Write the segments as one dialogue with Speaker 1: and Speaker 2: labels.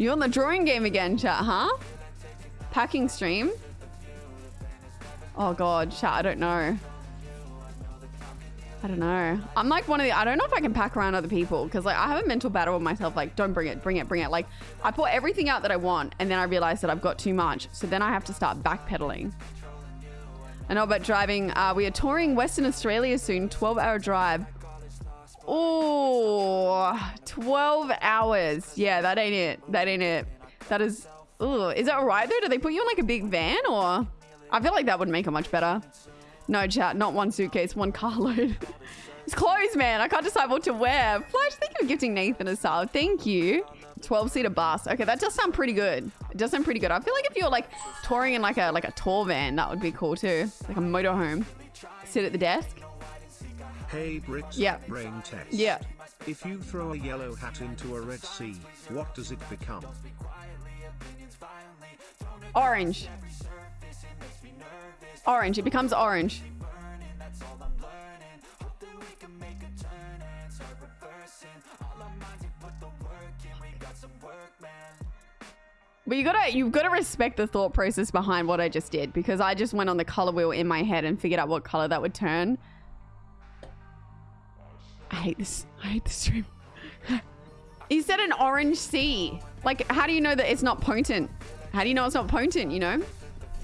Speaker 1: You on the drawing game again, chat, huh? Packing stream? Oh god, chat, I don't know. I don't know. I'm like one of the, I don't know if I can pack around other people because like I have a mental battle with myself like, don't bring it, bring it, bring it. Like I put everything out that I want and then I realize that I've got too much. So then I have to start backpedaling. I know about driving. Uh, we are touring Western Australia soon, 12 hour drive. Oh, 12 hours. Yeah, that ain't it. That ain't it. That is, ooh, is that right though? Do they put you in like a big van or? I feel like that would make it much better. No, chat, not one suitcase, one carload. it's clothes, man. I can't decide what to wear. Flash, thank you for gifting Nathan a sub. Thank you. 12 seater bus. Okay, that does sound pretty good. It does sound pretty good. I feel like if you're like touring in like a like a tour van, that would be cool too. Like a motorhome. Sit at the desk.
Speaker 2: Hey Bricks.
Speaker 1: Yeah.
Speaker 2: Brain test.
Speaker 1: Yeah.
Speaker 2: If you throw a yellow hat into a red sea, what does it become?
Speaker 1: Orange. Orange. It becomes orange. But you gotta you've gotta respect the thought process behind what I just did because I just went on the color wheel in my head and figured out what color that would turn. I hate this. I hate this stream. he said an orange sea. Like, how do you know that it's not potent? How do you know it's not potent, you know?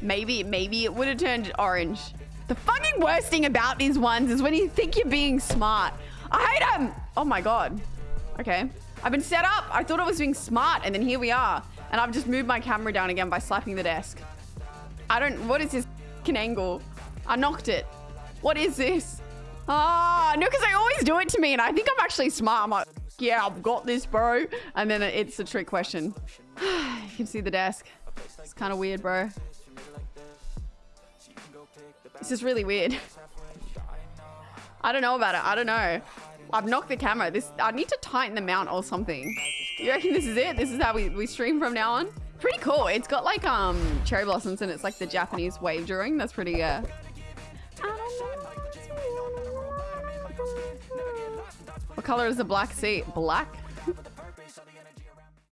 Speaker 1: Maybe, maybe it would have turned orange. The fucking worst thing about these ones is when you think you're being smart. I hate them. Oh my God. Okay. I've been set up. I thought I was being smart and then here we are. And I've just moved my camera down again by slapping the desk. I don't, what is this angle? I knocked it. What is this? Ah, no, because they always do it to me and I think I'm actually smart. I'm like, yeah, I've got this, bro. And then it's a trick question. you can see the desk. It's kind of weird, bro. This is really weird. I don't know about it. I don't know. I've knocked the camera. This I need to tighten the mount or something. You reckon this is it? This is how we, we stream from now on? Pretty cool. It's got like um cherry blossoms and it's like the Japanese wave drawing. That's pretty uh What color is the black seat? Black?